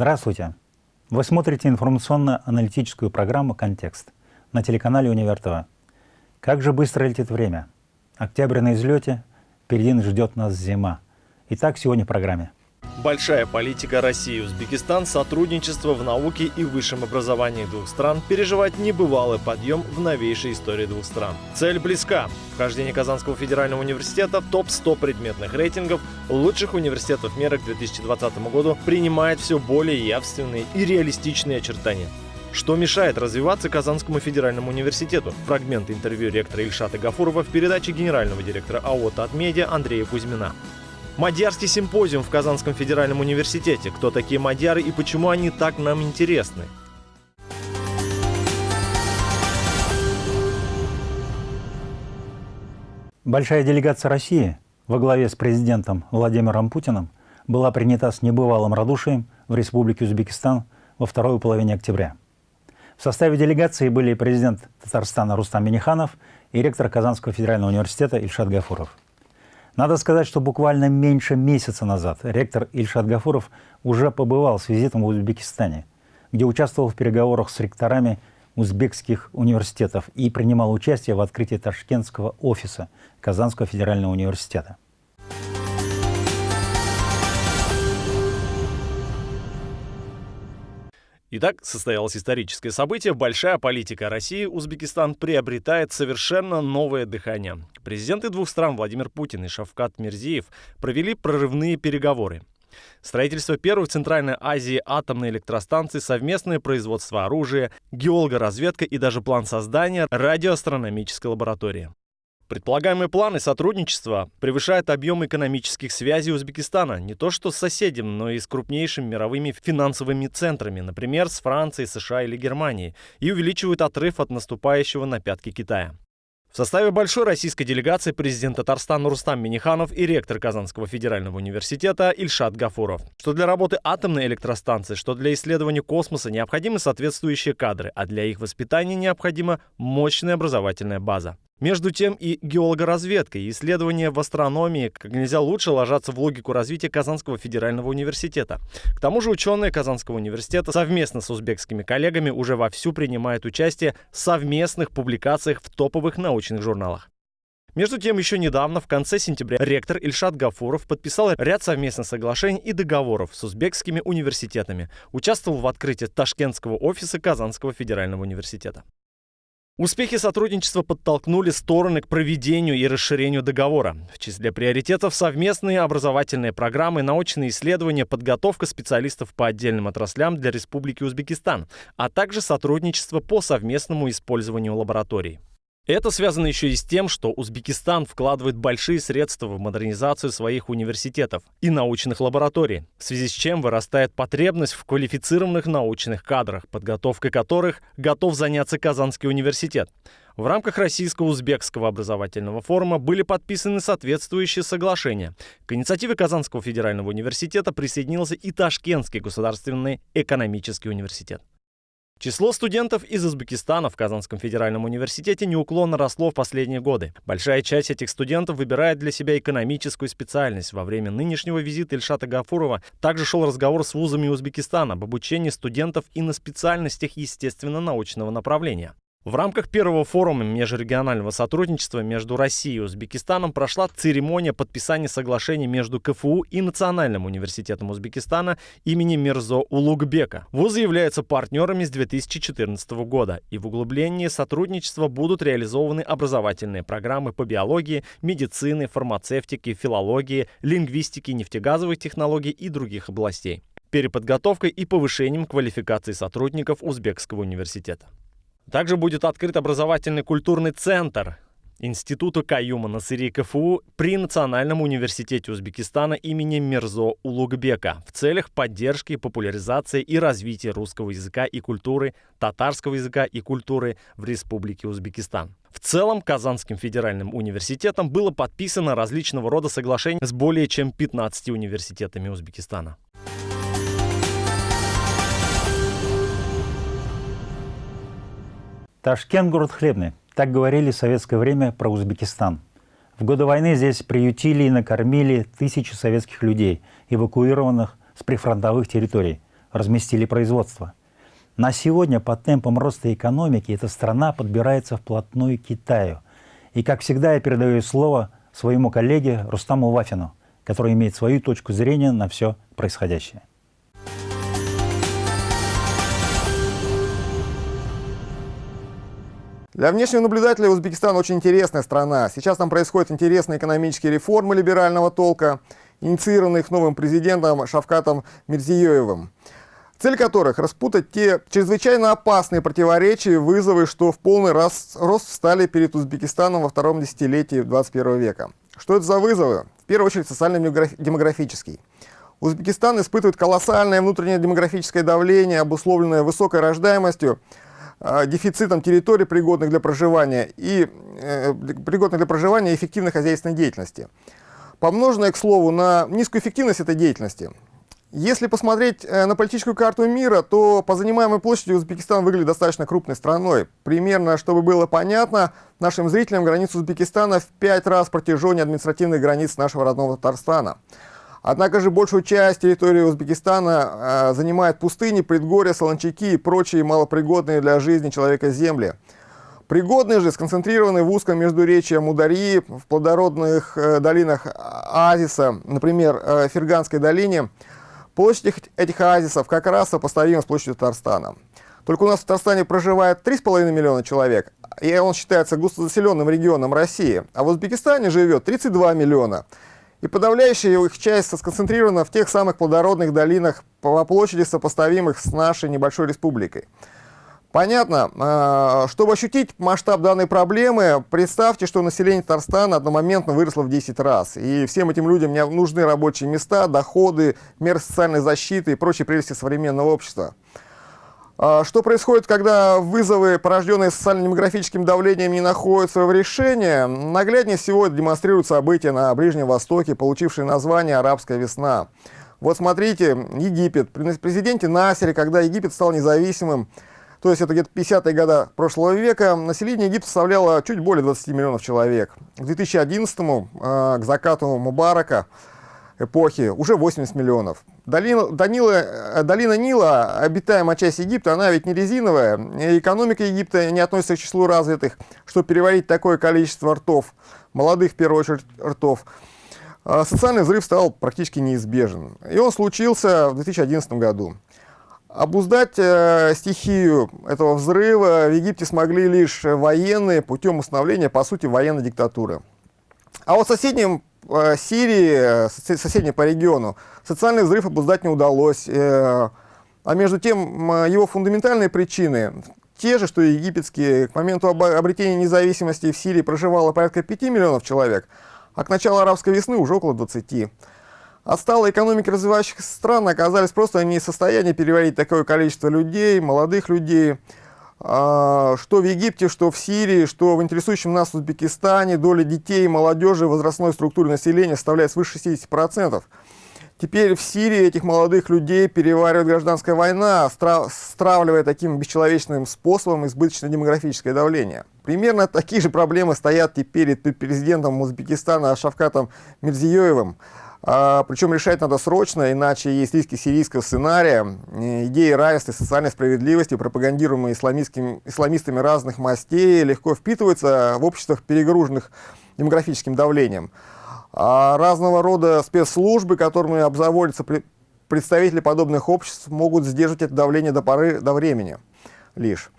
Здравствуйте! Вы смотрите информационно-аналитическую программу «Контекст» на телеканале «Универ ТВ». Как же быстро летит время. Октябрь на излете, впереди ждет нас зима. Итак, сегодня в программе. Большая политика России и Узбекистан, сотрудничество в науке и высшем образовании двух стран переживает небывалый подъем в новейшей истории двух стран. Цель близка. Вхождение Казанского федерального университета в топ-100 предметных рейтингов лучших университетов мира к 2020 году принимает все более явственные и реалистичные очертания. Что мешает развиваться Казанскому федеральному университету? Фрагмент интервью ректора Ильшата Гафурова в передаче генерального директора АО «Татмедиа» Андрея Кузьмина. Мадьярский симпозиум в Казанском федеральном университете. Кто такие мадьяры и почему они так нам интересны? Большая делегация России во главе с президентом Владимиром Путиным была принята с небывалым радушием в Республике Узбекистан во второй половине октября. В составе делегации были президент Татарстана Рустам Миниханов и ректор Казанского федерального университета Ильшат Гафуров. Надо сказать, что буквально меньше месяца назад ректор Ильшат Гафуров уже побывал с визитом в Узбекистане, где участвовал в переговорах с ректорами узбекских университетов и принимал участие в открытии ташкентского офиса Казанского федерального университета. Итак, состоялось историческое событие. Большая политика России. Узбекистан приобретает совершенно новое дыхание. Президенты двух стран Владимир Путин и Шавкат Мирзиев провели прорывные переговоры. Строительство первой в Центральной Азии атомной электростанции, совместное производство оружия, геологоразведка и даже план создания радиоастрономической лаборатории. Предполагаемые планы сотрудничества превышают объем экономических связей Узбекистана не то что с соседем, но и с крупнейшими мировыми финансовыми центрами, например, с Францией, США или Германией, и увеличивают отрыв от наступающего на пятки Китая. В составе большой российской делегации президент Татарстана Рустам Миниханов и ректор Казанского федерального университета Ильшат Гафуров. Что для работы атомной электростанции, что для исследования космоса необходимы соответствующие кадры, а для их воспитания необходима мощная образовательная база. Между тем и геологоразведка, и исследования в астрономии как нельзя лучше ложатся в логику развития Казанского федерального университета. К тому же ученые Казанского университета совместно с узбекскими коллегами уже вовсю принимают участие в совместных публикациях в топовых научных журналах. Между тем, еще недавно, в конце сентября, ректор Ильшат Гафуров подписал ряд совместных соглашений и договоров с узбекскими университетами, участвовал в открытии Ташкентского офиса Казанского федерального университета. Успехи сотрудничества подтолкнули стороны к проведению и расширению договора. В числе приоритетов совместные образовательные программы, научные исследования, подготовка специалистов по отдельным отраслям для Республики Узбекистан, а также сотрудничество по совместному использованию лабораторий. Это связано еще и с тем, что Узбекистан вкладывает большие средства в модернизацию своих университетов и научных лабораторий, в связи с чем вырастает потребность в квалифицированных научных кадрах, подготовкой которых готов заняться Казанский университет. В рамках Российско-Узбекского образовательного форума были подписаны соответствующие соглашения. К инициативе Казанского федерального университета присоединился и Ташкентский государственный экономический университет. Число студентов из Узбекистана в Казанском федеральном университете неуклонно росло в последние годы. Большая часть этих студентов выбирает для себя экономическую специальность. Во время нынешнего визита Ильшата Гафурова также шел разговор с вузами Узбекистана об обучении студентов и на специальностях естественно-научного направления. В рамках первого форума межрегионального сотрудничества между Россией и Узбекистаном прошла церемония подписания соглашения между КФУ и Национальным университетом Узбекистана имени Мирзо Улугбека. Вузы являются партнерами с 2014 года, и в углублении сотрудничества будут реализованы образовательные программы по биологии, медицины, фармацевтике, филологии, лингвистике, нефтегазовых технологий и других областей переподготовкой и повышением квалификации сотрудников Узбекского университета. Также будет открыт образовательный культурный центр Института Каюма Насыри КФУ при Национальном университете Узбекистана имени Мирзо Улугбека в целях поддержки, популяризации и развития русского языка и культуры, татарского языка и культуры в Республике Узбекистан. В целом, Казанским федеральным университетом было подписано различного рода соглашений с более чем 15 университетами Узбекистана. Ташкент – город хлебный. Так говорили в советское время про Узбекистан. В годы войны здесь приютили и накормили тысячи советских людей, эвакуированных с прифронтовых территорий разместили производство. На сегодня по темпам роста экономики эта страна подбирается вплотную к Китаю. И, как всегда, я передаю слово своему коллеге Рустаму Вафину, который имеет свою точку зрения на все происходящее. Для внешнего наблюдателя Узбекистан очень интересная страна. Сейчас там происходят интересные экономические реформы либерального толка, инициированные их новым президентом Шавкатом Мирзиёевым, цель которых – распутать те чрезвычайно опасные противоречия и вызовы, что в полный раз, рост встали перед Узбекистаном во втором десятилетии 21 века. Что это за вызовы? В первую очередь социально-демографический. Узбекистан испытывает колоссальное внутреннее демографическое давление, обусловленное высокой рождаемостью, дефицитом территорий, пригодных для проживания, и э, пригодных для проживания эффективной хозяйственной деятельности. Помноженное, к слову, на низкую эффективность этой деятельности. Если посмотреть э, на политическую карту мира, то по занимаемой площади Узбекистан выглядит достаточно крупной страной. Примерно, чтобы было понятно, нашим зрителям граница Узбекистана в пять раз протяженнее административных границ нашего родного Татарстана. Однако же большую часть территории Узбекистана э, занимают пустыни, предгорья, солончаки и прочие малопригодные для жизни человека земли. Пригодные же сконцентрированы в узком междуречье Мударьи, в плодородных э, долинах оазиса, например, э, Ферганской долине. Площадь этих оазисов как раз сопоставима с площадью Татарстана. Только у нас в Татарстане проживает 3,5 миллиона человек, и он считается густозаселенным регионом России, а в Узбекистане живет 32 миллиона и подавляющая их часть сконцентрирована в тех самых плодородных долинах по площади, сопоставимых с нашей небольшой республикой. Понятно. А, чтобы ощутить масштаб данной проблемы, представьте, что население Татарстана одномоментно выросло в 10 раз. И всем этим людям нужны рабочие места, доходы, меры социальной защиты и прочие прелести современного общества. А, что происходит, когда вызовы, порожденные социально-демографическим давлением, не находят своего решения? Нагляднее всего демонстрируют события на Ближнем Востоке, получившие название «Арабская весна». Вот смотрите, Египет. При президенте Насере, когда Египет стал независимым, то есть это где-то 50-е годы прошлого века, население Египта составляло чуть более 20 миллионов человек. К 2011 а, к закату Мубарака, эпохи уже 80 миллионов. Долина, Данила, э, долина Нила, обитаемая часть Египта, она ведь не резиновая. И экономика Египта не относится к числу развитых, чтобы переварить такое количество ртов, молодых в первую очередь ртов. А социальный взрыв стал практически неизбежен. И он случился в 2011 году. Обуздать э, стихию этого взрыва в Египте смогли лишь военные путем установления, по сути, военной диктатуры. А вот Э, Сирии, э, соседней по региону, социальный взрыв обуздать не удалось. Э, а между тем, его фундаментальные причины те же, что и египетские. К моменту обретения независимости в Сирии проживало порядка 5 миллионов человек, а к началу арабской весны уже около 20. Отсталые экономики развивающихся стран оказались просто не в состоянии переварить такое количество людей, молодых людей, а, что в Египте, что в Сирии, что в интересующем нас Узбекистане доля детей молодежи возрастной структуре населения составляет свыше 60%. Теперь в Сирии этих молодых людей переваривает гражданская война, стравливая таким бесчеловечным способом избыточное демографическое давление. Примерно такие же проблемы стоят теперь перед президентом Узбекистана Шавкатом Мирзиёевым. А, причем решать надо срочно, иначе есть риски сирийского сценария. Идеи равенства и социальной справедливости, пропагандируемые исламистами разных мастей, легко впитываются в обществах, перегруженных демографическим давлением. А разного рода спецслужбы, которыми обзаводятся представители подобных обществ, могут сдерживать это давление до поры до времени лишь.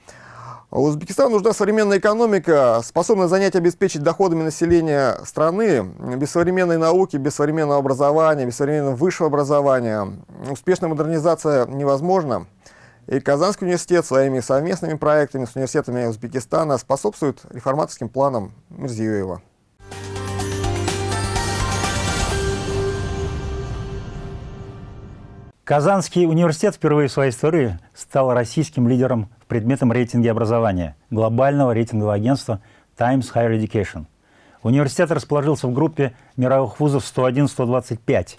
Узбекистану нужна современная экономика, способная занять и обеспечить доходами населения страны. Без современной науки, без современного образования, без современного высшего образования успешная модернизация невозможна. И Казанский университет своими совместными проектами с университетами Узбекистана способствует реформаторским планам Мирзиёева. Казанский университет впервые в своей истории стал российским лидером в предметном рейтинге образования глобального рейтингового агентства Times Higher Education. Университет расположился в группе мировых вузов 101-125,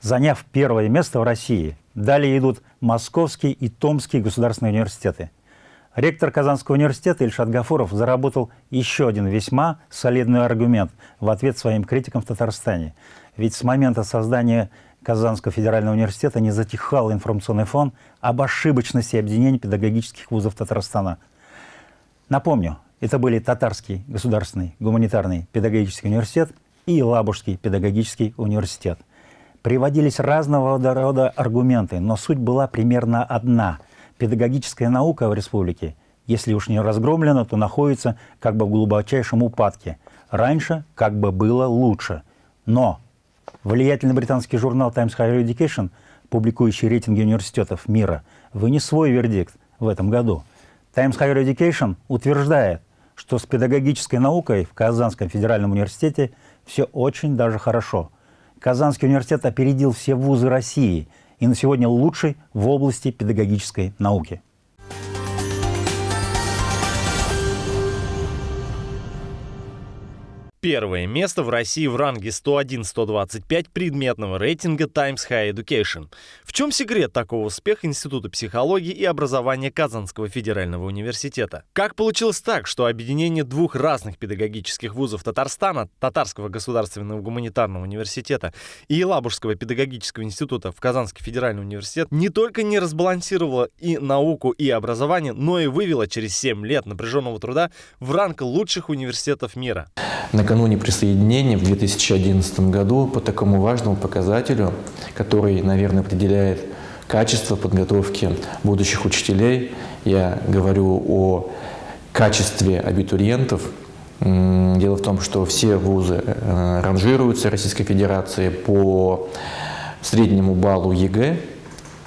заняв первое место в России. Далее идут Московский и Томский государственные университеты. Ректор Казанского университета Ильшат Гафуров заработал еще один весьма солидный аргумент в ответ своим критикам в Татарстане. Ведь с момента создания Казанского федерального университета не затихал информационный фон об ошибочности объединения педагогических вузов Татарстана. Напомню, это были Татарский государственный гуманитарный педагогический университет и Лабужский педагогический университет. Приводились разного рода аргументы, но суть была примерно одна. Педагогическая наука в республике, если уж не разгромлена, то находится как бы в глубочайшем упадке. Раньше как бы было лучше. Но влиятельный британский журнал Times Higher Education, публикующий рейтинги университетов мира, вынес свой вердикт в этом году. Times Higher Education утверждает, что с педагогической наукой в Казанском федеральном университете все очень даже хорошо. Казанский университет опередил все вузы России и на сегодня лучший в области педагогической науки. Первое место в России в ранге 101-125 предметного рейтинга Times High Education. В чем секрет такого успеха Института психологии и образования Казанского федерального университета? Как получилось так, что объединение двух разных педагогических вузов Татарстана, Татарского государственного гуманитарного университета и Елабужского педагогического института в Казанский федеральный университет не только не разбалансировало и науку, и образование, но и вывело через 7 лет напряженного труда в ранг лучших университетов мира? Накануне присоединения в 2011 году по такому важному показателю, который, наверное, определяет качество подготовки будущих учителей. Я говорю о качестве абитуриентов. Дело в том, что все вузы э, ранжируются Российской Федерации по среднему баллу ЕГЭ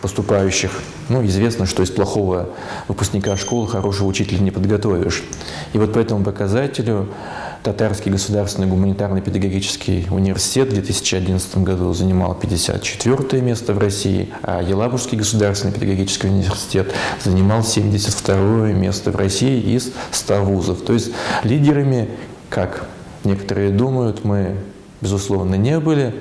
поступающих. Ну, известно, что из плохого выпускника школы хорошего учителя не подготовишь. И вот по этому показателю Татарский государственный гуманитарный педагогический университет в 2011 году занимал 54 место в России, а Елабужский государственный педагогический университет занимал 72 место в России из 100 вузов. То есть лидерами, как некоторые думают, мы, безусловно, не были,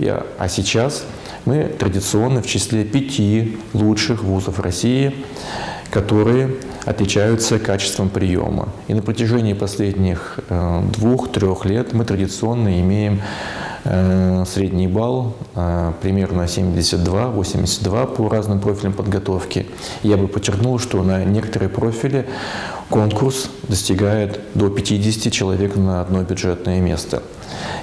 а сейчас мы традиционно в числе пяти лучших вузов России, которые отличаются качеством приема. И на протяжении последних э, двух-трех лет мы традиционно имеем э, средний балл э, примерно 72-82 по разным профилям подготовки. Я бы подчеркнул, что на некоторые профили конкурс достигает до 50 человек на одно бюджетное место.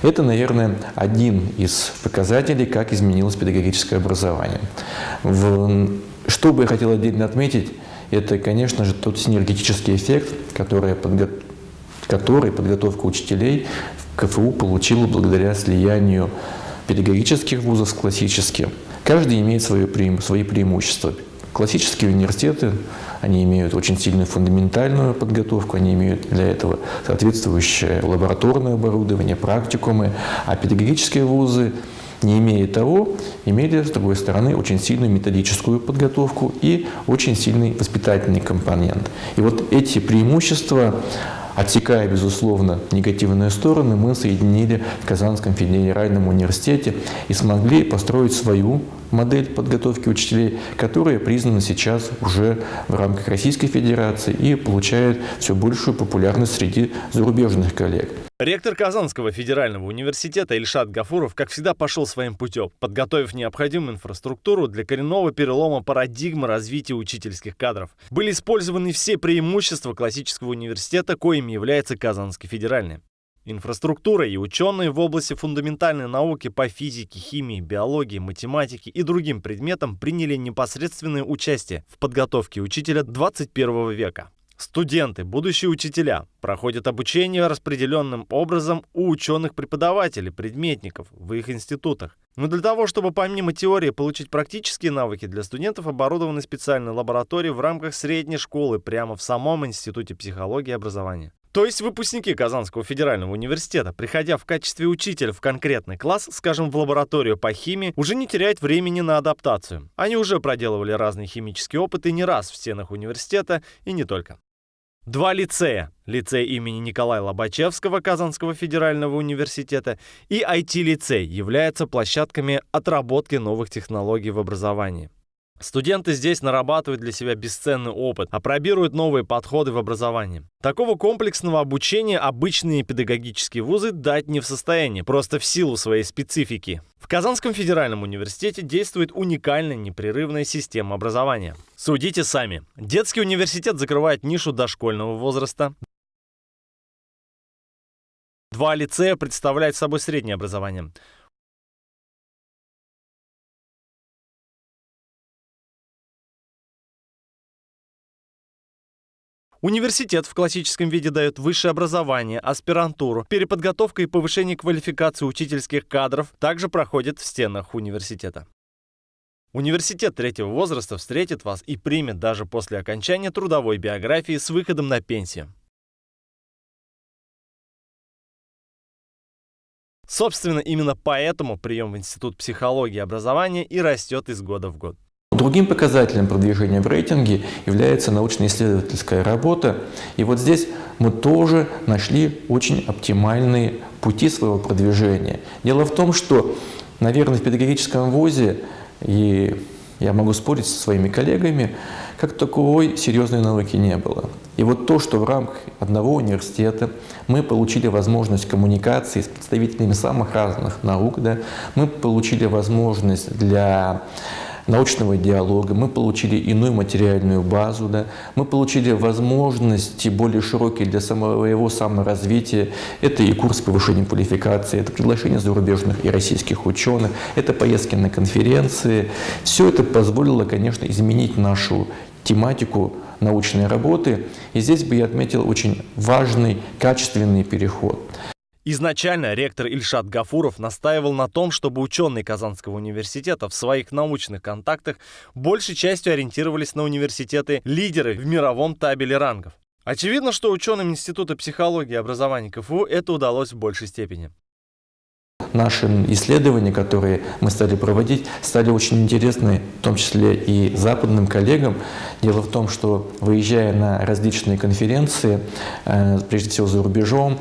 Это, наверное, один из показателей, как изменилось педагогическое образование. В... Что бы я хотел отдельно отметить, это, конечно же, тот синергетический эффект, который, подго... который подготовка учителей в КФУ получила благодаря слиянию педагогических вузов с классическим. Каждый имеет свои, преим... свои преимущества. Классические университеты, они имеют очень сильную фундаментальную подготовку, они имеют для этого соответствующее лабораторное оборудование, практикумы, а педагогические вузы не имея того, имели, с другой стороны, очень сильную методическую подготовку и очень сильный воспитательный компонент. И вот эти преимущества, отсекая, безусловно, негативные стороны, мы соединили в Казанском федеральном университете и смогли построить свою модель подготовки учителей, которая признана сейчас уже в рамках Российской Федерации и получает все большую популярность среди зарубежных коллег. Ректор Казанского федерального университета Ильшат Гафуров, как всегда, пошел своим путем, подготовив необходимую инфраструктуру для коренного перелома парадигмы развития учительских кадров. Были использованы все преимущества классического университета, коими является Казанский федеральный. Инфраструктура и ученые в области фундаментальной науки по физике, химии, биологии, математике и другим предметам приняли непосредственное участие в подготовке учителя 21 века. Студенты, будущие учителя, проходят обучение распределенным образом у ученых-преподавателей, предметников в их институтах. Но для того, чтобы помимо теории получить практические навыки, для студентов оборудованы специальные лаборатории в рамках средней школы прямо в самом Институте психологии и образования. То есть выпускники Казанского федерального университета, приходя в качестве учителя в конкретный класс, скажем, в лабораторию по химии, уже не теряют времени на адаптацию. Они уже проделывали разные химические опыты не раз в стенах университета и не только. Два лицея. Лицей имени Николая Лобачевского Казанского федерального университета и IT-лицей являются площадками отработки новых технологий в образовании. Студенты здесь нарабатывают для себя бесценный опыт, опробируют новые подходы в образовании. Такого комплексного обучения обычные педагогические вузы дать не в состоянии, просто в силу своей специфики. В Казанском федеральном университете действует уникальная непрерывная система образования. Судите сами. Детский университет закрывает нишу дошкольного возраста. Два лицея представляют собой среднее образование. Университет в классическом виде дает высшее образование, аспирантуру. Переподготовка и повышение квалификации учительских кадров также проходит в стенах университета. Университет третьего возраста встретит вас и примет даже после окончания трудовой биографии с выходом на пенсию. Собственно, именно поэтому прием в Институт психологии и образования и растет из года в год. Другим показателем продвижения в рейтинге является научно-исследовательская работа. И вот здесь мы тоже нашли очень оптимальные пути своего продвижения. Дело в том, что, наверное, в педагогическом вузе, и я могу спорить со своими коллегами, как таковой серьезной науки не было. И вот то, что в рамках одного университета мы получили возможность коммуникации с представителями самых разных наук, да, мы получили возможность для научного диалога, мы получили иную материальную базу, да, мы получили возможности более широкие для самого саморазвития. Это и курс повышения квалификации, это приглашение зарубежных и российских ученых, это поездки на конференции. Все это позволило, конечно, изменить нашу тематику научной работы. И здесь бы я отметил очень важный, качественный переход. Изначально ректор Ильшат Гафуров настаивал на том, чтобы ученые Казанского университета в своих научных контактах большей частью ориентировались на университеты-лидеры в мировом табеле рангов. Очевидно, что ученым Института психологии и образования КФУ это удалось в большей степени. Наши исследования, которые мы стали проводить, стали очень интересны, в том числе и западным коллегам. Дело в том, что выезжая на различные конференции, э, прежде всего за рубежом,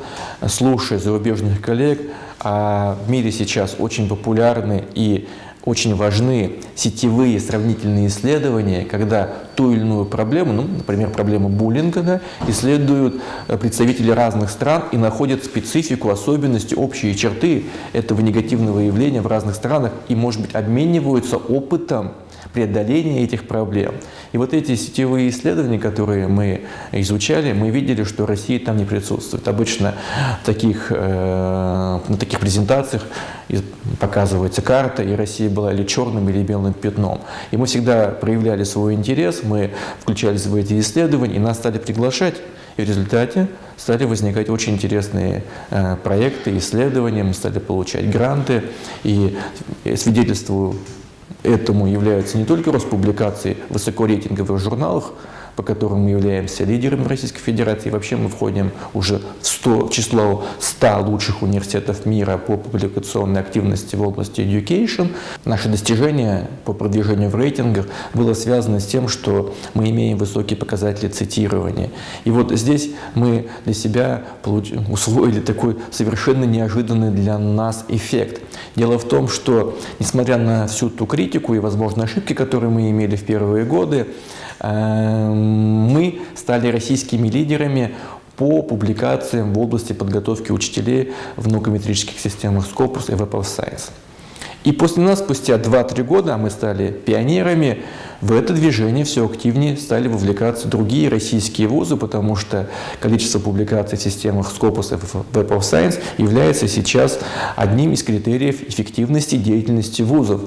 слушая зарубежных коллег, а в мире сейчас очень популярны и очень важны сетевые сравнительные исследования, когда ту или иную проблему, ну, например, проблему буллинга, да, исследуют э, представители разных стран и находят специфику, особенности, общие черты этого негативного явления в разных странах. И, может быть, обмениваются опытом преодоления этих проблем. И вот эти сетевые исследования, которые мы изучали, мы видели, что Россия там не присутствует. Обычно таких, э, на таких презентациях показывается карта, и Россия была или черным, или белым пятном. И мы всегда проявляли свой интерес, мы включались в эти исследования, и нас стали приглашать. И в результате стали возникать очень интересные э, проекты, исследования, мы стали получать гранты. И свидетельствую этому являются не только Роспубликации в высокорейтинговых журналах, по которым мы являемся лидерами Российской Федерации. Вообще мы входим уже в, 100, в число 100 лучших университетов мира по публикационной активности в области education. Наше достижение по продвижению в рейтингах было связано с тем, что мы имеем высокие показатели цитирования. И вот здесь мы для себя усвоили такой совершенно неожиданный для нас эффект. Дело в том, что несмотря на всю ту критику и, возможно, ошибки, которые мы имели в первые годы, мы стали российскими лидерами по публикациям в области подготовки учителей в наукометрических системах Scopus и Web of Science. И после нас, спустя 2-3 года, мы стали пионерами, в это движение все активнее стали вовлекаться другие российские вузы, потому что количество публикаций в системах Scopus и Web of Science является сейчас одним из критериев эффективности деятельности вузов.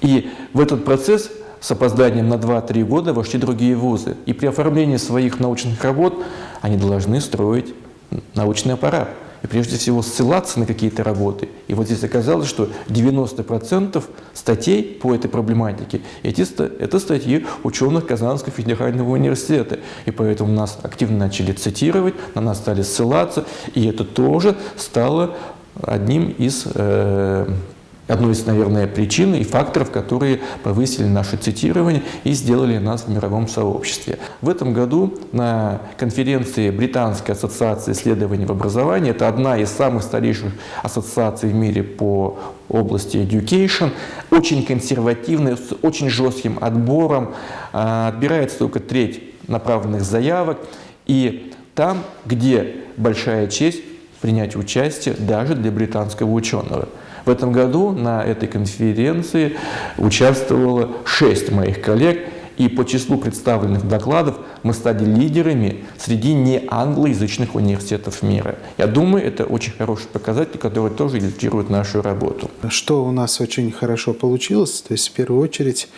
И в этот процесс с опозданием на 2-3 года вошли другие вузы. И при оформлении своих научных работ они должны строить научный аппарат. И прежде всего ссылаться на какие-то работы. И вот здесь оказалось, что 90% статей по этой проблематике эти, это статьи ученых Казанского федерального университета. И поэтому нас активно начали цитировать, на нас стали ссылаться. И это тоже стало одним из э, одной из, наверное, причин и факторов, которые повысили наше цитирование и сделали нас в мировом сообществе. В этом году на конференции Британской ассоциации исследований в образовании, это одна из самых старейших ассоциаций в мире по области education, очень консервативная, с очень жестким отбором, а, отбирается только треть направленных заявок, и там, где большая честь принять участие даже для британского ученого. В этом году на этой конференции участвовало шесть моих коллег, и по числу представленных докладов мы стали лидерами среди неанглоязычных университетов мира. Я думаю, это очень хороший показатель, который тоже иллюстрирует нашу работу. Что у нас очень хорошо получилось, то есть в первую очередь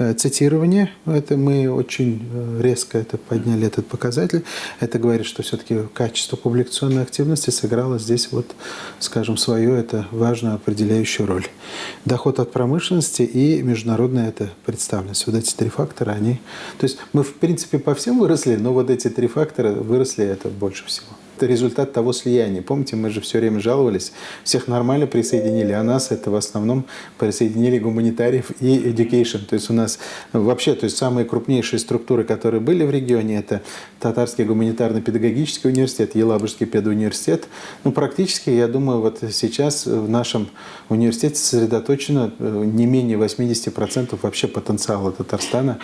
Э, цитирование. Это мы очень э, резко это подняли этот показатель. Это говорит, что все-таки качество публикационной активности сыграло здесь вот, скажем, свою это важную определяющую роль. Доход от промышленности и международная это представленность. Вот эти три фактора, они... То есть мы, в принципе, по всем выросли, но вот эти три фактора выросли это больше всего это результат того слияния. Помните, мы же все время жаловались, всех нормально присоединили, а нас это в основном присоединили гуманитариев и education. То есть у нас вообще, то есть самые крупнейшие структуры, которые были в регионе, это Татарский гуманитарно-педагогический университет, Елабужский педуниверситет. Ну, практически, я думаю, вот сейчас в нашем университете сосредоточено э, не менее 80% вообще потенциала Татарстана,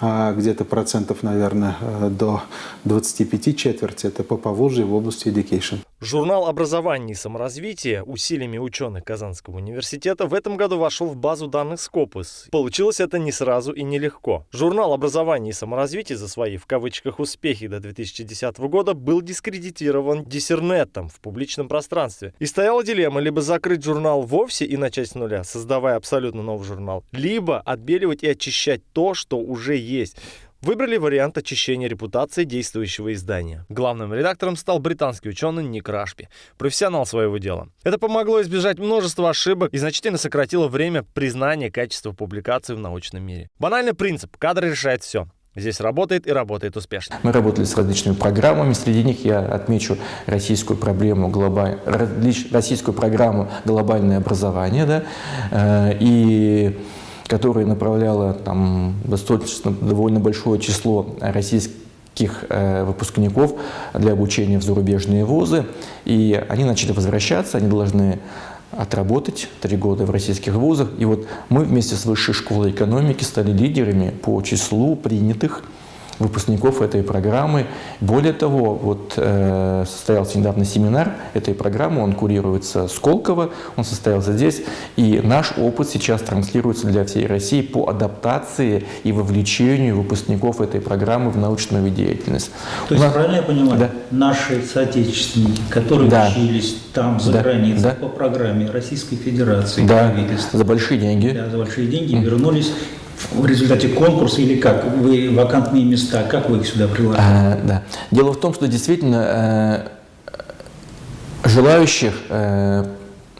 а где-то процентов, наверное, э, до 25 четверти, это по Поволжье, в области education. Журнал образования и саморазвития усилиями ученых Казанского университета в этом году вошел в базу данных Scopus. Получилось это не сразу и нелегко. Журнал образования и саморазвития за свои, в кавычках, успехи до 2010 года был дискредитирован диссернетом в публичном пространстве. И стояла дилемма либо закрыть журнал вовсе и начать с нуля, создавая абсолютно новый журнал, либо отбеливать и очищать то, что уже есть выбрали вариант очищения репутации действующего издания. Главным редактором стал британский ученый Ник Рашпи, профессионал своего дела. Это помогло избежать множества ошибок и значительно сократило время признания качества публикаций в научном мире. Банальный принцип – кадр решает все. Здесь работает и работает успешно. Мы работали с различными программами. Среди них я отмечу российскую проблему, российскую программу «Глобальное образование». Да? Э, и которая направляла там, достаточно довольно большое число российских э, выпускников для обучения в зарубежные вузы. И они начали возвращаться, они должны отработать три года в российских вузах. И вот мы вместе с Высшей школой экономики стали лидерами по числу принятых выпускников этой программы. Более того, вот э, состоялся недавно семинар этой программы, он курируется Сколково, он состоялся здесь, и наш опыт сейчас транслируется для всей России по адаптации и вовлечению выпускников этой программы в научную деятельность. То есть, нас... правильно я понимаю, да. наши соотечественники, которые да. учились там, за да. границей, да. по программе Российской Федерации, да. за большие деньги, да, за большие деньги, вернулись в результате конкурса или как? Вы вакантные места, как вы их сюда приложили? А, да. Дело в том, что действительно э, желающих э,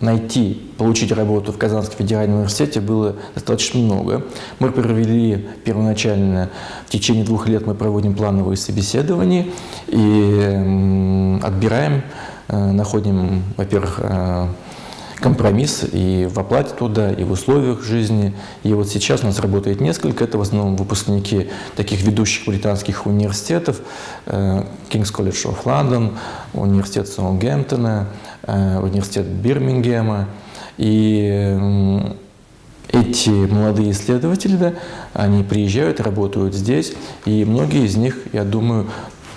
найти, получить работу в Казанском федеральном университете было достаточно много. Мы провели первоначально, в течение двух лет мы проводим плановые собеседования и э, отбираем, э, находим, во-первых, э, компромисс и в оплате труда, и в условиях жизни. И вот сейчас у нас работает несколько. Это в основном выпускники таких ведущих британских университетов. Э, King's College of London, университет Саутгемптона, э, университет Бирмингема. И эти молодые исследователи, да, они приезжают, работают здесь, и многие из них, я думаю,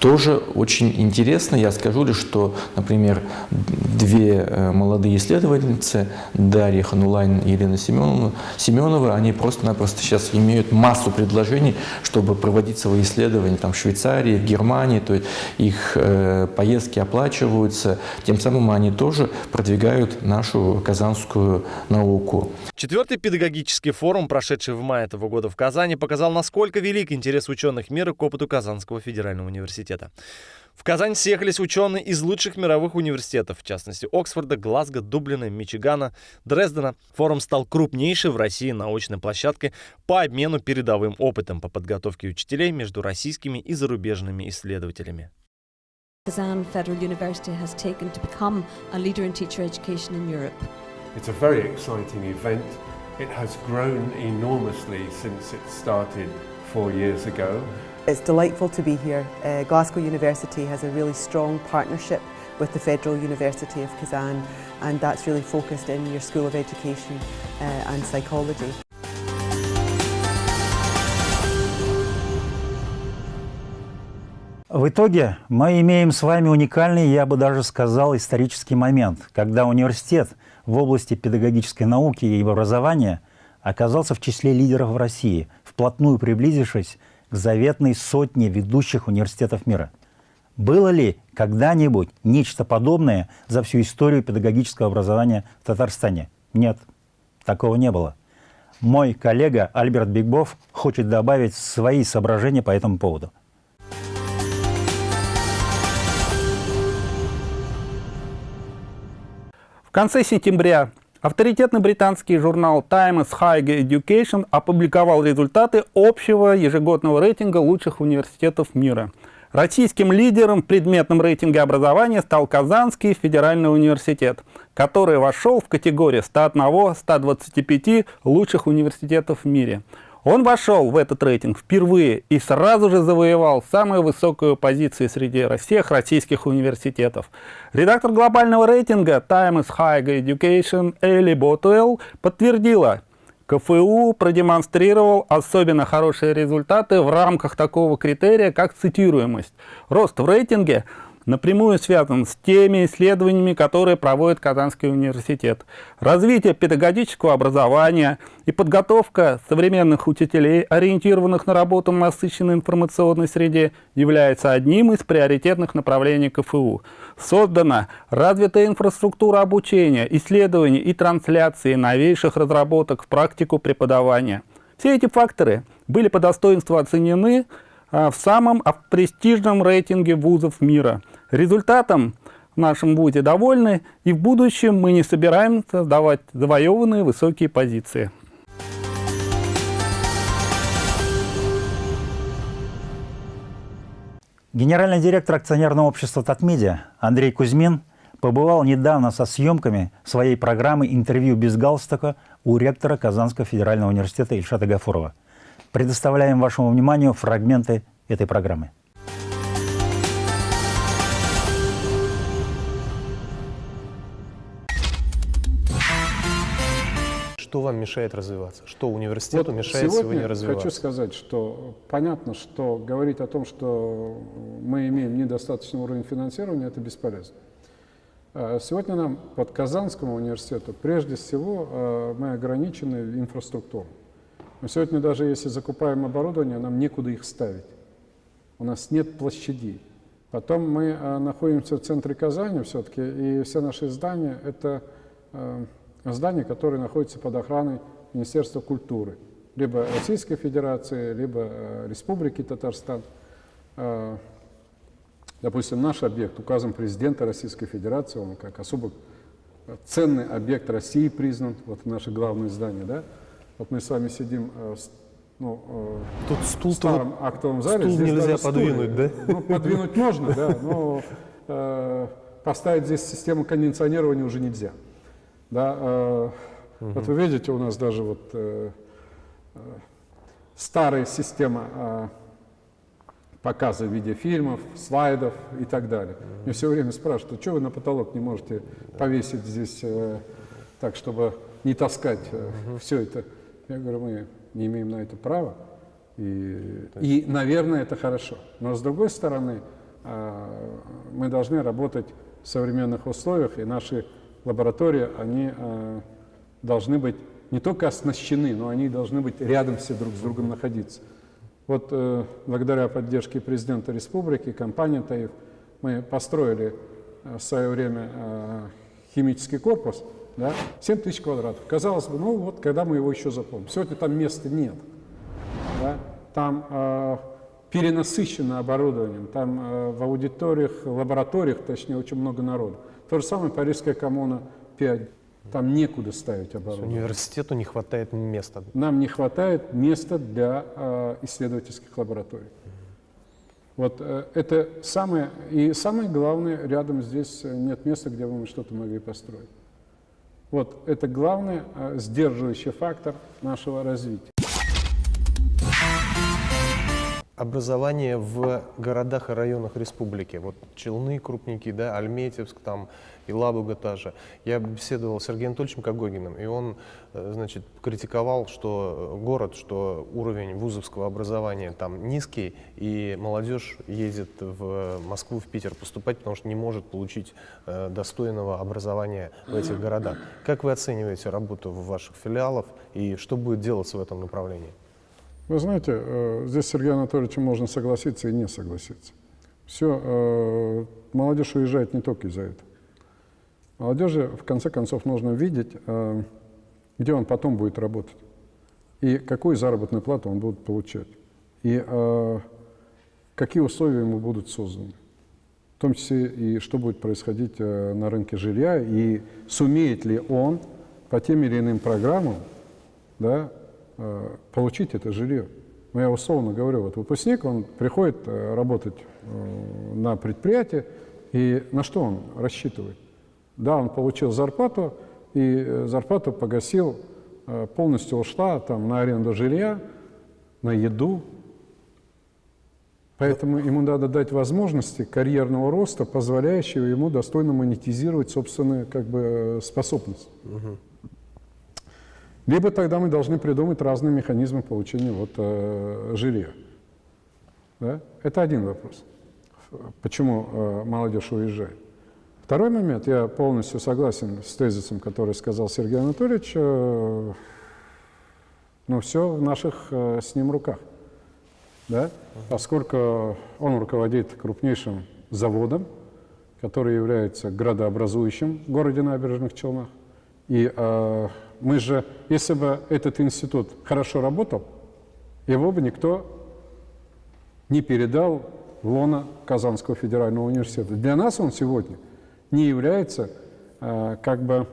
тоже очень интересно. Я скажу лишь, что, например, две э, молодые исследовательницы, Дарья Ханулайн и Елена Семенова, Семенова, они просто-напросто сейчас имеют массу предложений, чтобы проводить свои исследования там, в Швейцарии, в Германии, то есть их э, поездки оплачиваются, тем самым они тоже продвигают нашу казанскую науку. Четвертый педагогический форум, прошедший в мае этого года в Казани, показал, насколько велик интерес ученых мира к опыту Казанского федерального университета университета. В Казань съехались ученые из лучших мировых университетов, в частности Оксфорда, Глазго, Дублина, Мичигана, Дрездена. Форум стал крупнейшей в России научной площадкой по обмену передовым опытом по подготовке учителей между российскими и зарубежными исследователями. Kazan Federal University has taken to become a leader in teacher education in Europe. It's a very exciting event. It has grown enormously since it started four years ago. It's delightful to be here. Uh, Glasgow University has a really strong partnership with the Federal University of Kazan and that's really focused in your School of Education uh, and Psychology. В итоге мы имеем с вами уникальный, я бы даже сказал, исторический момент, когда университет в области педагогической науки и образования оказался в числе лидеров в России, вплотную приблизившись к заветной сотне ведущих университетов мира. Было ли когда-нибудь нечто подобное за всю историю педагогического образования в Татарстане? Нет, такого не было. Мой коллега Альберт Бигбов хочет добавить свои соображения по этому поводу. В конце сентября авторитетный британский журнал Times Higher Education опубликовал результаты общего ежегодного рейтинга лучших университетов мира. Российским лидером в предметном рейтинге образования стал Казанский федеральный университет, который вошел в категорию 101-125 лучших университетов в мире. Он вошел в этот рейтинг впервые и сразу же завоевал самую высокую позицию среди всех российских университетов. Редактор глобального рейтинга Times Higher Education Элли Ботуэлл подтвердила, КФУ продемонстрировал особенно хорошие результаты в рамках такого критерия, как цитируемость. Рост в рейтинге – напрямую связан с теми исследованиями, которые проводит Казанский университет. Развитие педагогического образования и подготовка современных учителей, ориентированных на работу в насыщенной информационной среде, является одним из приоритетных направлений КФУ. Создана развитая инфраструктура обучения, исследований и трансляции новейших разработок в практику преподавания. Все эти факторы были по достоинству оценены в самом престижном рейтинге вузов мира. Результатом в нашем вузе довольны, и в будущем мы не собираемся сдавать завоеванные высокие позиции. Генеральный директор акционерного общества «Татмедиа» Андрей Кузьмин побывал недавно со съемками своей программы «Интервью без галстука» у ректора Казанского федерального университета Ильшата Гафурова. Предоставляем вашему вниманию фрагменты этой программы. Что вам мешает развиваться? Что университету вот мешает сегодня, сегодня развиваться? хочу сказать, что понятно, что говорить о том, что мы имеем недостаточный уровень финансирования, это бесполезно. А сегодня нам под Казанскому университету прежде всего а, мы ограничены инфраструктурой. Мы сегодня даже если закупаем оборудование, нам некуда их ставить. У нас нет площадей. Потом мы э, находимся в центре Казани все-таки, и все наши здания – это э, здания, которые находятся под охраной Министерства культуры, либо Российской Федерации, либо э, Республики Татарстан. Допустим, наш объект указом президента Российской Федерации, он как особо ценный объект России признан, вот наше главное здание, да, вот мы с вами сидим э, ну, э, Тут стул в старом актовом зале. стул здесь нельзя подвинуть, стулья. да? Ну, подвинуть можно, да, но э, поставить здесь систему кондиционирования уже нельзя. Да, э, Вот вы видите, у нас даже вот э, старая система э, показа видеофильмов, слайдов и так далее. Мне все время спрашивают, что вы на потолок не можете повесить здесь э, так, чтобы не таскать э, все это. Я говорю, мы не имеем на это права. И, и, наверное, это хорошо. Но с другой стороны, э, мы должны работать в современных условиях, и наши лаборатории, они э, должны быть не только оснащены, но они должны быть рядом все друг с другом находиться. Вот э, благодаря поддержке президента республики, компании ТАИФ, мы построили э, в свое время э, химический корпус, да, 7 тысяч квадратов. Казалось бы, ну вот, когда мы его еще заполним. Сегодня там места нет. Да? Там э, перенасыщено оборудованием, там э, в аудиториях, лабораториях, точнее, очень много народу. То же самое Парижская коммуна 5. Там некуда ставить оборудование. Университету не хватает места. Нам не хватает места для э, исследовательских лабораторий. Вот э, это самое, и самое главное, рядом здесь нет места, где бы мы что-то могли построить. Вот это главный э, сдерживающий фактор нашего развития. Образование в городах и районах республики. Вот Челны, Крупники, да, Альметьевск, там, и Лабуга та же. Я беседовал с Сергеем Анатольевичем Когогиным, и он, э, значит, критиковал, что город, что уровень вузовского образования там низкий, и молодежь ездит в Москву, в Питер поступать, потому что не может получить э, достойного образования в этих городах. Как вы оцениваете работу в ваших филиалах, и что будет делаться в этом направлении? Вы знаете, э, здесь с Сергеем Анатольевичем можно согласиться и не согласиться. Все, э, молодежь уезжает не только из-за этого. Молодежи, в конце концов, нужно видеть, э, где он потом будет работать и какую заработную плату он будет получать, и какие условия ему будут созданы. В том числе и что будет происходить на рынке жилья, и сумеет ли он по тем или иным программам да, Э, получить это жилье. Ну, я условно говорю, вот выпускник, он приходит э, работать э, на предприятие, и на что он рассчитывает? Да, он получил зарплату, и зарплату погасил, полностью ушла там, на аренду жилья, на еду. Поэтому ему надо дать возможности карьерного роста, позволяющего ему достойно монетизировать собственные как бы, способности. Угу. Либо тогда мы должны придумать разные механизмы получения вот, э, жилья. Да? Это один вопрос. Почему э, молодежь уезжает? Второй момент, я полностью согласен с тезисом, который сказал Сергей Анатольевич, э, но все в наших э, с ним руках. Да? Поскольку он руководит крупнейшим заводом, который является градообразующим в городе Набережных Челнах, и э, мы же, если бы этот институт хорошо работал, его бы никто не передал в лона Казанского федерального университета. Для нас он сегодня не является э, как бы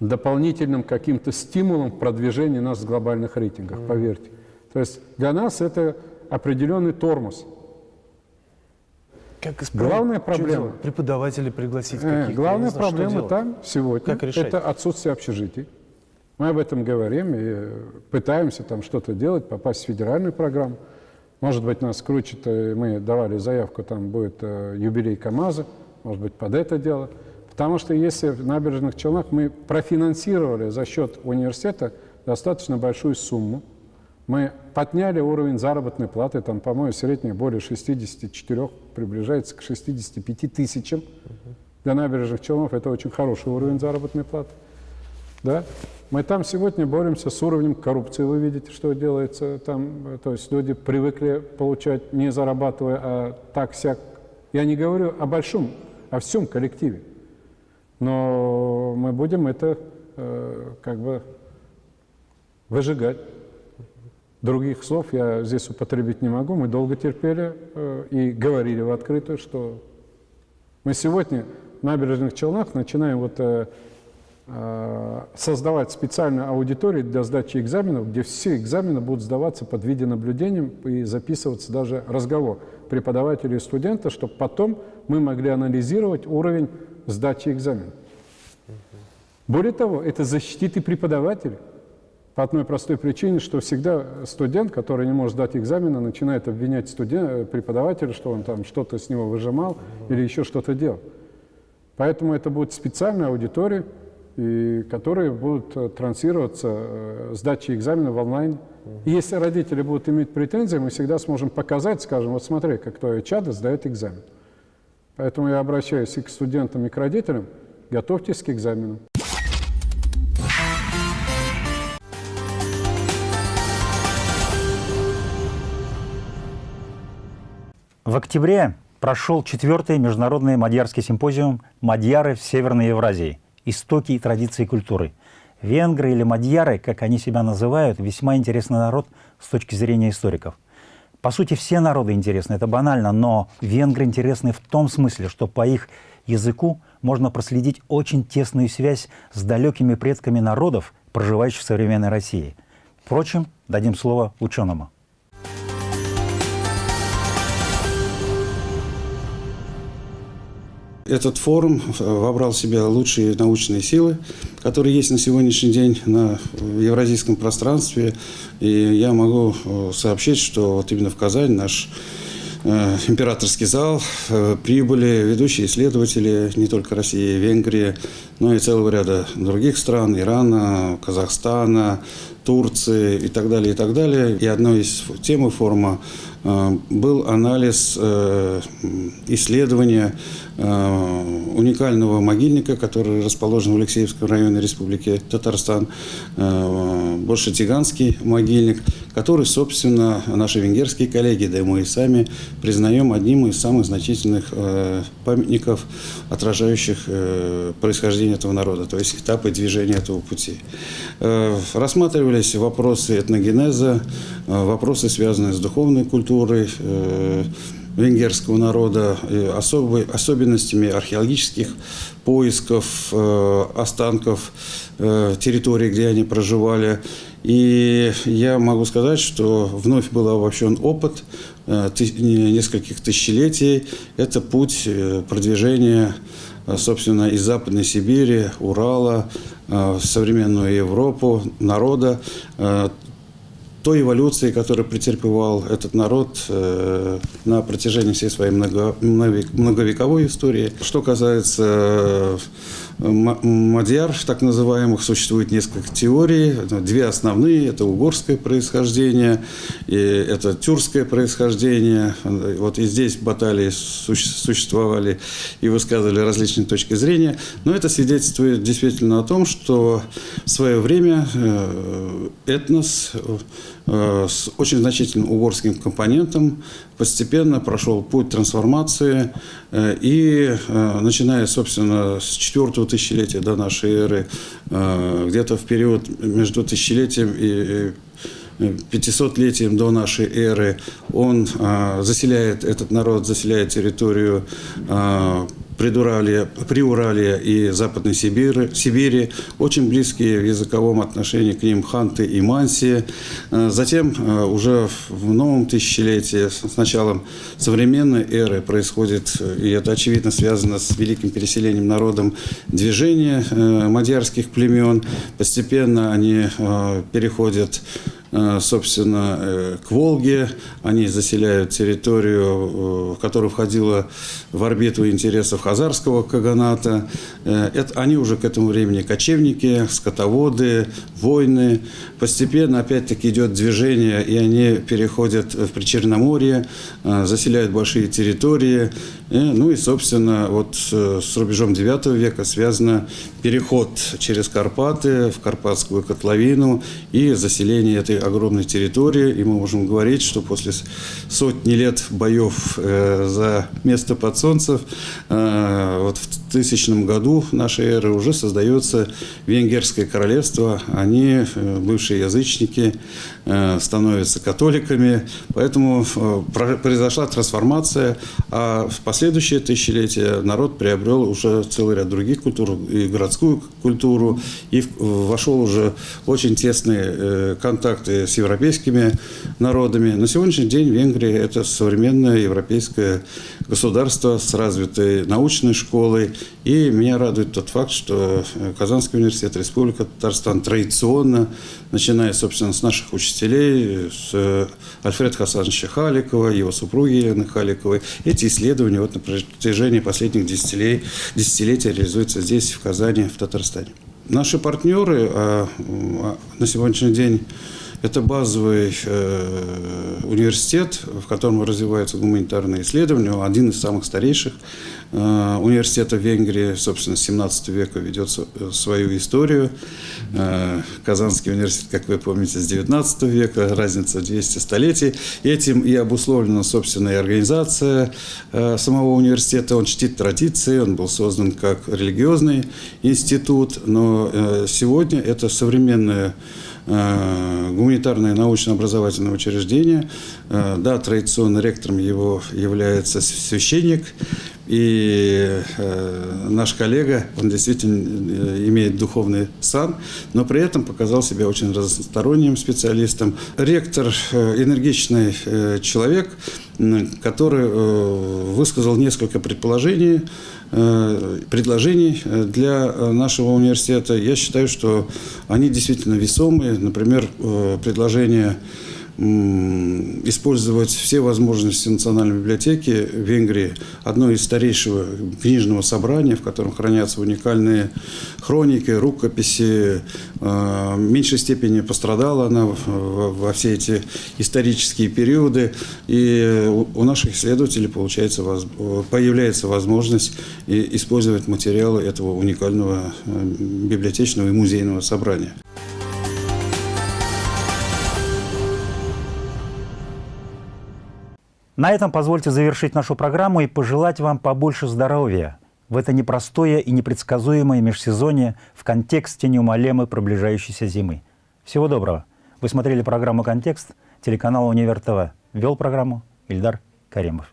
дополнительным каким-то стимулом продвижения нас в глобальных рейтингах, mm -hmm. поверьте. То есть для нас это определенный тормоз – как исправить? Главная проблема... Преподавателей пригласить э, каких-то? Главная знаю, проблема там сегодня это отсутствие общежитий. Мы об этом говорим и пытаемся там что-то делать, попасть в федеральную программу. Может быть, нас крутит, э, мы давали заявку, там будет юбилей КАМАЗа, может быть, под это дело. Потому что если в набережных Челнах мы профинансировали за счет университета достаточно большую сумму, мы подняли уровень заработной платы, там, по-моему, средняя более 64, приближается к 65 тысячам. Для набережных Челнов это очень хороший уровень заработной платы. Да? Мы там сегодня боремся с уровнем коррупции, вы видите, что делается там. То есть люди привыкли получать, не зарабатывая, а так-сяк. Я не говорю о большом, о всем коллективе. Но мы будем это э, как бы выжигать. Других слов я здесь употребить не могу. Мы долго терпели э, и говорили в открытую, что мы сегодня в набережных Челнах начинаем вот, э, э, создавать специальную аудиторию для сдачи экзаменов, где все экзамены будут сдаваться под видеонаблюдением и записываться даже разговор преподавателя и студента, чтобы потом мы могли анализировать уровень сдачи экзаменов. Более того, это защитит и преподавателя. По одной простой причине, что всегда студент, который не может сдать экзамены, начинает обвинять студент, преподавателя, что он там что-то с него выжимал или еще что-то делал. Поэтому это будет специальная аудитория, и которые будут э, транслироваться э, сдачи экзамена в онлайн. И если родители будут иметь претензии, мы всегда сможем показать, скажем, вот смотри, как твое чадо сдает экзамен. Поэтому я обращаюсь и к студентам, и к родителям, готовьтесь к экзаменам. В октябре прошел четвертый международный мадьярский симпозиум «Мадьяры в Северной Евразии. Истоки и традиции культуры». Венгры или мадьяры, как они себя называют, весьма интересный народ с точки зрения историков. По сути, все народы интересны, это банально, но венгры интересны в том смысле, что по их языку можно проследить очень тесную связь с далекими предками народов, проживающих в современной России. Впрочем, дадим слово ученому. Этот форум вобрал в себя лучшие научные силы, которые есть на сегодняшний день на евразийском пространстве. И я могу сообщить, что вот именно в Казани наш Э, императорский зал э, прибыли ведущие исследователи не только России Венгрии, но и целого ряда других стран, Ирана, Казахстана, Турции и так далее, и так далее. И одной из тем форума э, был анализ исследования уникального могильника, который расположен в Алексеевском районе Республики Татарстан, больше Тиганский могильник, который, собственно, наши венгерские коллеги, да и мы и сами признаем одним из самых значительных памятников, отражающих происхождение этого народа, то есть этапы движения этого пути. Рассматривались вопросы этногенеза, вопросы, связанные с духовной культурой, венгерского народа, особой, особенностями археологических поисков э, останков э, территории, где они проживали. И я могу сказать, что вновь был обобщен опыт э, нескольких тысячелетий. Это путь продвижения, собственно, из Западной Сибири, Урала, в современную Европу, народа, той эволюции, которую претерпевал этот народ э, на протяжении всей своей много, многовековой истории. Что касается Мадьяр, так называемых, существует несколько теорий. Две основные – это угорское происхождение и это тюркское происхождение. Вот и здесь баталии существовали и высказывали различные точки зрения. Но это свидетельствует действительно о том, что в свое время э, этнос с очень значительным угорским компонентом. Постепенно прошел путь трансформации э, и, начиная, собственно, с четвертого тысячелетия до нашей эры, э, где-то в период между тысячелетием и 500-летием до нашей эры, он заселяет, этот народ заселяет территорию Придуралия, Приуралия и Западной Сибири, Сибири, очень близкие в языковом отношении к ним ханты и манси. А, затем уже в новом тысячелетии, с началом современной эры, происходит, и это очевидно связано с великим переселением народом, движение мадьярских племен. Постепенно они переходят Э, собственно, э, к Волге. Они заселяют территорию, э, в которую входила в орбиту интересов Хазарского каганата. Это, они уже к этому времени кочевники, скотоводы, войны. Постепенно, опять-таки, идет движение, и они переходят в Причерноморье, заселяют большие территории. Ну и, собственно, вот с рубежом IX века связано переход через Карпаты в Карпатскую котловину и заселение этой огромной территории, и мы можем говорить, что после сотни лет боев э, за место под солнцем, э, вот в тысячном году нашей эры уже создается Венгерское королевство. Они, э, бывшие язычники, становятся католиками, поэтому произошла трансформация, а в последующее тысячелетие народ приобрел уже целый ряд других культур, и городскую культуру, и вошел уже очень тесные контакты контакты с европейскими народами. На сегодняшний день Венгрия – это современное европейское государство с развитой научной школой. И меня радует тот факт, что Казанский университет, Республика Татарстан традиционно, начиная, собственно, с наших учителей, с Альфреда Хасановича Халикова, его супруги Елены Халиковой, эти исследования вот на протяжении последних десятилетий, десятилетия реализуются здесь, в Казани, в Татарстане. Наши партнеры а, а, на сегодняшний день это базовый э, университет, в котором развиваются гуманитарные исследования, один из самых старейших э, университетов Венгрии, собственно, с 17 века ведет свою историю. Э, Казанский университет, как вы помните, с 19 века, разница 200 столетий. Этим и обусловлена, собственно, и организация э, самого университета. Он чтит традиции, он был создан как религиозный институт, но э, сегодня это современная Э, гуманитарное научно-образовательное учреждение. Э, да, традиционно ректором его является священник. И э, наш коллега, он действительно имеет духовный сан, но при этом показал себя очень разносторонним специалистом. Ректор энергичный человек, который высказал несколько предположений предложений для нашего университета. Я считаю, что они действительно весомые. Например, предложение использовать все возможности Национальной библиотеки Венгрии, одно из старейшего книжного собрания, в котором хранятся уникальные хроники, рукописи. В меньшей степени пострадала она во все эти исторические периоды. И у наших исследователей получается, появляется возможность использовать материалы этого уникального библиотечного и музейного собрания. На этом позвольте завершить нашу программу и пожелать вам побольше здоровья в это непростое и непредсказуемое межсезонье в контексте неумолимой приближающейся зимы. Всего доброго. Вы смотрели программу «Контекст», телеканал «Универ ТВ». Вел программу Ильдар Каримов.